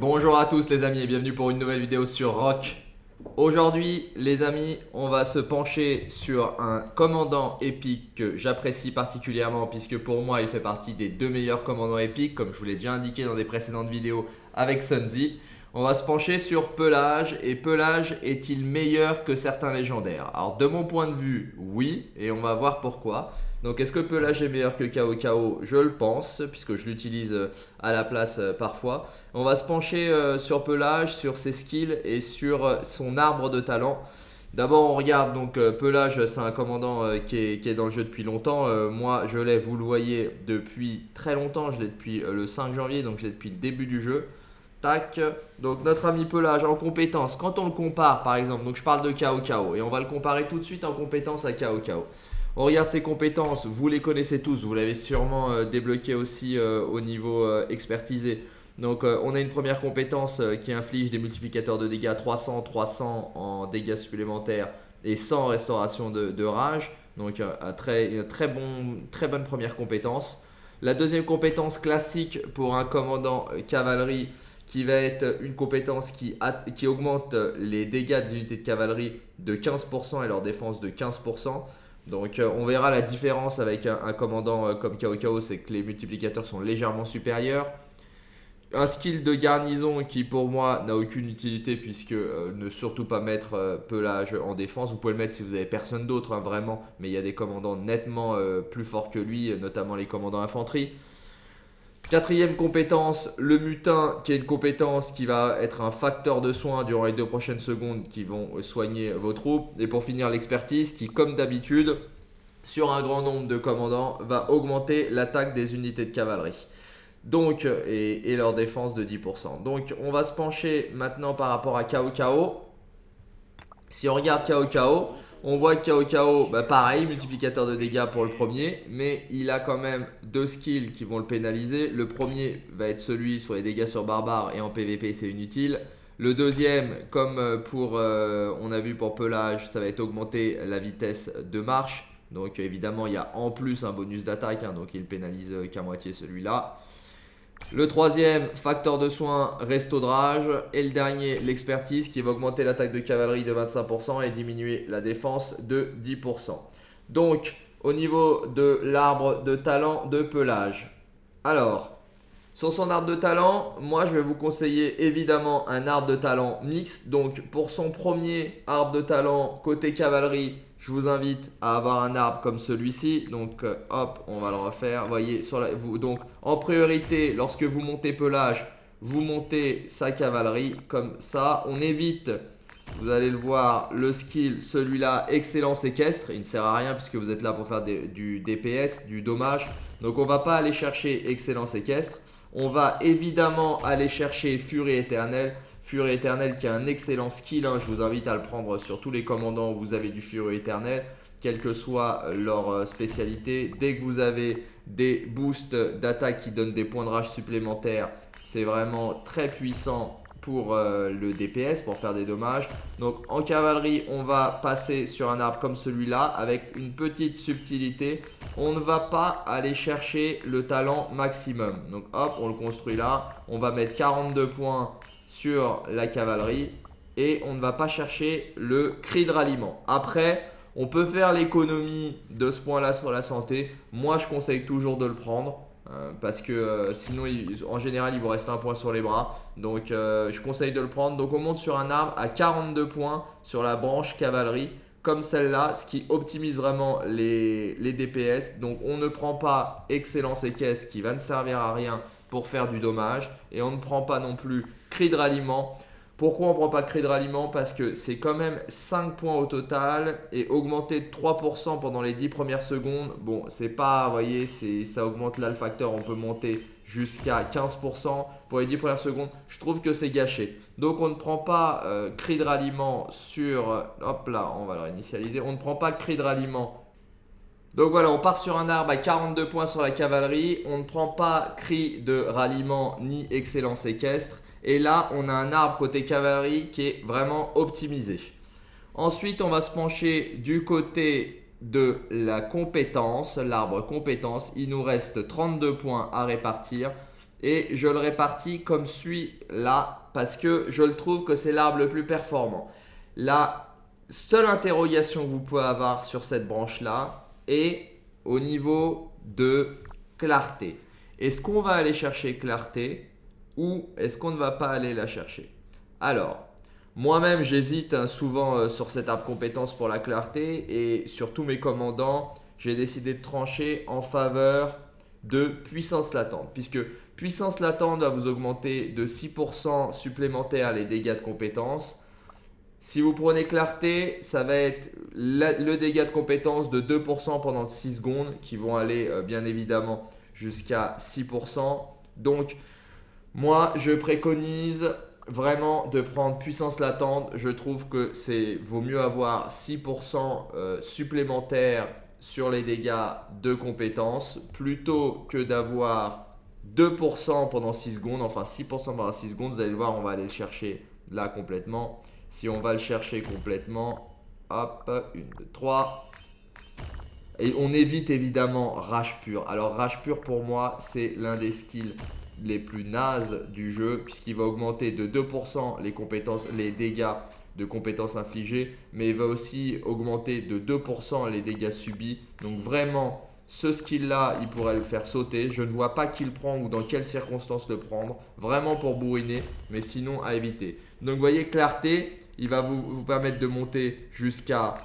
Bonjour à tous les amis et bienvenue pour une nouvelle vidéo sur Rock. Aujourd'hui les amis, on va se pencher sur un commandant épique que j'apprécie particulièrement puisque pour moi il fait partie des deux meilleurs commandants épiques comme je vous l'ai déjà indiqué dans des précédentes vidéos avec Sunzi. On va se pencher sur Pelage et Pelage est-il meilleur que certains légendaires? Alors de mon point de vue, oui et on va voir pourquoi. Donc est-ce que Pelage est meilleur que Kao Je le pense puisque je l'utilise euh, à la place euh, parfois. On va se pencher euh, sur Pelage, sur ses skills et sur son arbre de talent. D'abord on regarde donc Pelage c'est un commandant qui est, dans le jeu depuis longtemps. moi je l'ai, vous le voyez, depuis très longtemps. Je l'ai depuis le 5 janvier donc je l'ai depuis le début du jeu. Tac, donc notre ami Pelage en compétence, quand on le compare par exemple, donc je parle de Kao Kao et on va le comparer tout de suite en compétence à Kao Kao. On regarde ses compétences, vous les connaissez tous, vous l'avez sûrement euh, débloqué aussi euh, au niveau euh, expertisé. Donc on a une première compétence qui inflige des multiplicateurs de dégâts 300, 300 en dégâts supplémentaires et 100 restauration de, rage. Donc un très, une très, bon, très bonne première compétence. La deuxième compétence classique pour un commandant cavalerie qui va être une compétence qui, qui augmente les dégâts des unités de cavalerie de 15% et leur défense de 15%. Donc euh, on verra la différence avec un, commandant euh, comme Kao Kao, c'est que les multiplicateurs sont légèrement supérieurs. Un skill de garnison qui pour moi n'a aucune utilité puisque euh, ne surtout pas mettre pelage en défense. Vous pouvez le mettre si vous avez personne d'autre hein, vraiment, mais il y a des commandants nettement plus forts que lui, notamment les commandants infanterie. Quatrième compétence, le mutin, qui est une compétence qui va être un facteur de soin durant les deux prochaines secondes qui vont soigner vos troupes. Et pour finir, l'expertise qui, comme d'habitude, sur un grand nombre de commandants, va augmenter l'attaque des unités de cavalerie. Donc, et, leur défense de 10%. Donc, on va se pencher maintenant par rapport à Kao Kao. Si on regarde Kao Kao, on voit que Kao Kao, bah pareil, multiplicateur de dégâts pour le premier, mais il a quand même deux skills qui vont le pénaliser. Le premier va être celui sur les dégâts sur barbare et en PVP c'est inutile. Le deuxième, comme euh, pour, euh, on a vu pour pelage, ça va être augmenter la vitesse de marche. Donc évidemment, il y a en plus un bonus d'attaque, hein, donc il pénalise qu'à moitié celui-là. Le troisième, facteur de soin, resto de rage. Et le dernier, l'expertise qui va augmenter l'attaque de cavalerie de 25% et diminuer la défense de 10%. Donc, au niveau de l'arbre de talent de pelage. Alors, sur son arbre de talent, moi je vais vous conseiller évidemment un arbre de talent mixte. Donc pour son premier arbre de talent côté cavalerie, je vous invite à avoir un arbre comme celui-ci. Donc euh, hop, on va le refaire. voyez, vous, donc en priorité, lorsque vous montez pelage, vous montez sa cavalerie comme ça. On évite, vous allez le voir, le skill, celui-là, excellence équestre. Il ne sert à rien puisque vous êtes là pour faire du DPS, du dommage. Donc on ne va pas aller chercher excellence équestre. On va évidemment aller chercher furie éternelle. Furie éternelle qui a un excellent skill. Hein. Je vous invite à le prendre sur tous les commandants où vous avez du furie éternelle. Quelle que soit leur euh, spécialité. Dès que vous avez des boosts d'attaque qui donnent des points de rage supplémentaires, c'est vraiment très puissant pour euh, le DPS, pour faire des dommages. Donc en cavalerie, on va passer sur un arbre comme celui-là avec une petite subtilité. On ne va pas aller chercher le talent maximum. Donc hop, on le construit là. On va mettre 42 points sur la cavalerie et on ne va pas chercher le cri de ralliement. Après, on peut faire l'économie de ce point-là sur la santé. Moi, je conseille toujours de le prendre. Euh, parce que euh, sinon en général il vous reste un point sur les bras. Donc euh, je conseille de le prendre. Donc on monte sur un arbre à 42 points sur la branche cavalerie. Comme celle-là ce qui optimise vraiment les, les, DPS donc on ne prend pas excellence et caisse qui va ne servir à rien pour faire du dommage. Et on ne prend pas non plus cri de ralliement pourquoi on ne prend pas cri de ralliement? Parce que c'est quand même 5 points au total et augmenter de 3% pendant les 10 premières secondes. Bon, c'est pas, vous voyez, ça augmente là le facteur, on peut monter jusqu'à 15% pour les 10 premières secondes. Je trouve que c'est gâché. Donc on ne prend pas euh, cri de ralliement sur, hop là, on va le réinitialiser. On ne prend pas cri de ralliement donc voilà, on part sur un arbre à 42 points sur la cavalerie. On ne prend pas cri de ralliement ni excellence équestre. Et là, on a un arbre côté cavalerie qui est vraiment optimisé. Ensuite, on va se pencher du côté de la compétence, l'arbre compétence. Il nous reste 32 points à répartir. et je le répartis comme suit là parce que je le trouve que c'est l'arbre le plus performant. La seule interrogation que vous pouvez avoir sur cette branche là est au niveau de clarté. Est-ce qu'on va aller chercher clarté? Ou est-ce qu'on ne va pas aller la chercher? Alors, moi-même j'hésite hein, souvent euh, sur cet arbre compétence pour la clarté et sur tous mes commandants, j'ai décidé de trancher en faveur de puissance latente puisque puissance latente va vous augmenter de 6% supplémentaire les dégâts de compétence. Si vous prenez clarté, ça va être le dégât de compétence de 2% pendant 6 secondes qui vont aller euh, bien évidemment jusqu'à 6%. Donc moi je préconise vraiment de prendre puissance latente. Je trouve que c'est vaut mieux avoir 6% euh, supplémentaire sur les dégâts de compétences plutôt que d'avoir 2% pendant 6 secondes, enfin 6% pendant 6 secondes, vous allez le voir, on va aller le chercher là complètement. Si on va le chercher complètement, hop, 1, 2, 3. Et on évite évidemment Rage Pur. Alors Rage Pur pour moi, c'est l'un des skills les plus nazes du jeu puisqu'il va augmenter de 2% les, compétences, les dégâts de compétences infligées, mais il va aussi augmenter de 2% les dégâts subis. Donc vraiment, ce skill-là, il pourrait le faire sauter. Je ne vois pas qui le prend ou dans quelles circonstances le prendre. Vraiment pour bourriner, mais sinon à éviter. Donc vous voyez, clarté, il va vous, vous permettre de monter jusqu'à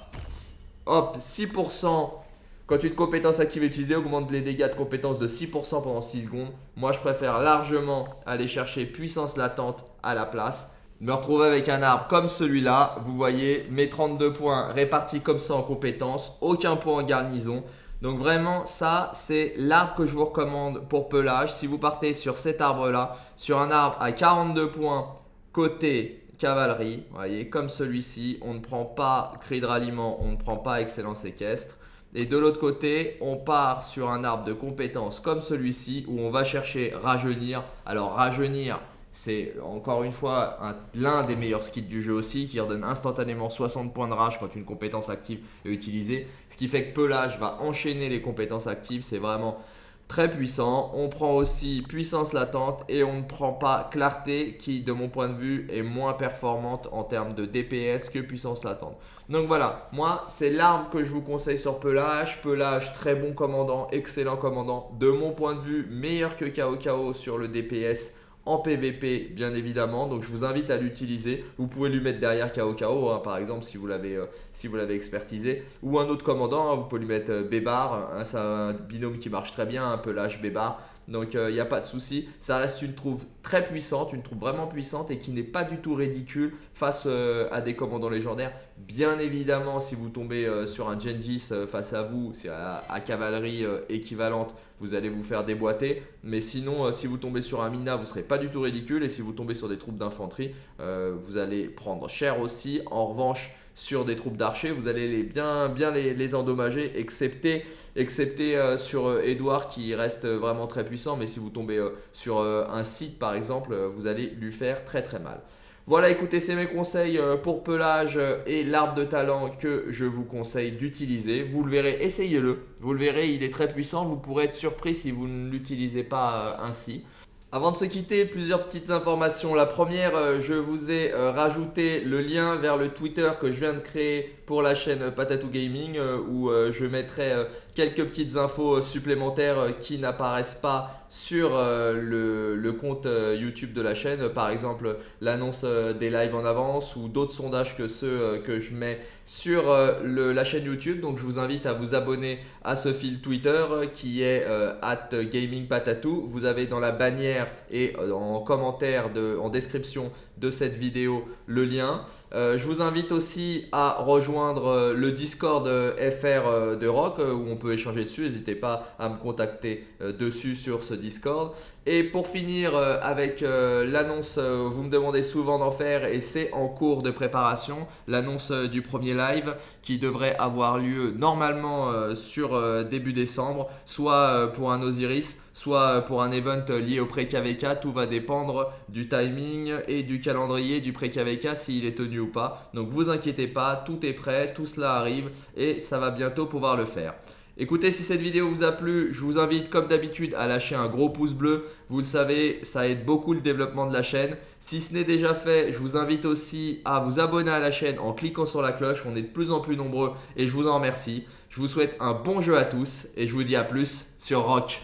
hop 6% quand une compétence active utilisée, augmente les dégâts de compétence de 6% pendant 6 secondes. Moi, je préfère largement aller chercher puissance latente à la place me retrouver avec un arbre comme celui-là. Vous voyez, mes 32 points répartis comme ça en compétences, aucun point en garnison. Donc vraiment, ça, c'est l'arbre que je vous recommande pour pelage. Si vous partez sur cet arbre-là, sur un arbre à 42 points côté cavalerie, vous voyez, comme celui-ci, on ne prend pas cri de ralliement, on ne prend pas excellence équestre. Et de l'autre côté, on part sur un arbre de compétences comme celui-ci où on va chercher rajeunir. Alors rajeunir, c'est encore une fois l'un des meilleurs skills du jeu aussi qui redonne instantanément 60 points de rage quand une compétence active est utilisée. Ce qui fait que Pelage va enchaîner les compétences actives. C'est vraiment très puissant. On prend aussi puissance latente et on ne prend pas clarté qui de mon point de vue est moins performante en termes de DPS que puissance latente. Donc voilà, moi c'est l'arme que je vous conseille sur Pelage. Pelage très bon commandant, excellent commandant. De mon point de vue meilleur que KO sur le DPS en PVP bien évidemment. Donc je vous invite à l'utiliser. Vous pouvez lui mettre derrière KO KO hein, par exemple si vous l'avez euh, si vous l'avez expertisé. Ou un autre commandant hein, vous pouvez lui mettre euh, Bébar hein, c'est un binôme qui marche très bien un peu lâche Bébar donc il euh, n'y a pas de souci. Ça reste une trouve très puissante, une trouve vraiment puissante et qui n'est pas du tout ridicule face euh, à des commandants légendaires. Bien évidemment, si vous tombez euh, sur un Gengis face à vous, c'est à, cavalerie équivalente, vous allez vous faire déboîter. Mais sinon, si vous tombez sur un Mina, vous ne serez pas du tout ridicule. Et si vous tombez sur des troupes d'infanterie, vous allez prendre cher aussi. En revanche, sur des troupes d'archers, vous allez bien, les, endommager, excepté, excepté euh, sur Edouard qui reste vraiment très puissant. Mais si vous tombez euh, sur euh, un site par exemple, vous allez lui faire très très mal. Voilà, écoutez, c'est mes conseils pour pelage et l'arbre de talent que je vous conseille d'utiliser. Vous le verrez, essayez-le. Vous le verrez, il est très puissant. Vous pourrez être surpris si vous ne l'utilisez pas ainsi. Avant de se quitter, plusieurs petites informations. La première, euh, je vous ai euh, rajouté le lien vers le Twitter que je viens de créer pour la chaîne Patatou Gaming euh, où je mettrai quelques petites infos supplémentaires qui n'apparaissent pas sur le, compte YouTube de la chaîne. Par exemple, l'annonce des lives en avance ou d'autres sondages que ceux que je mets sur la chaîne YouTube. Donc je vous invite à vous abonner à ce fil Twitter qui est at gamingpatatou. Vous avez dans la bannière et en commentaire, de, en description de cette vidéo le lien. Euh, je vous invite aussi à rejoindre euh, le Discord euh, FR de Rock où on échanger dessus. N'hésitez pas à me contacter dessus sur ce Discord. Et pour finir avec l'annonce, vous me demandez souvent d'en faire et c'est en cours de préparation. L'annonce du premier live qui devrait avoir lieu normalement sur début décembre, soit pour un Osiris, soit pour un event lié au pré-KVK. Tout va dépendre du timing et du calendrier du pré-KVK s'il est tenu ou pas. Donc vous inquiétez pas, tout est prêt, tout cela arrive et ça va bientôt pouvoir le faire. Écoutez, si cette vidéo vous a plu, je vous invite comme d'habitude à lâcher un gros pouce bleu. Vous le savez, ça aide beaucoup le développement de la chaîne. Si ce n'est déjà fait, je vous invite aussi à vous abonner à la chaîne en cliquant sur la cloche. On est de plus en plus nombreux et je vous en remercie. Je vous souhaite un bon jeu à tous et je vous dis à plus sur Rock.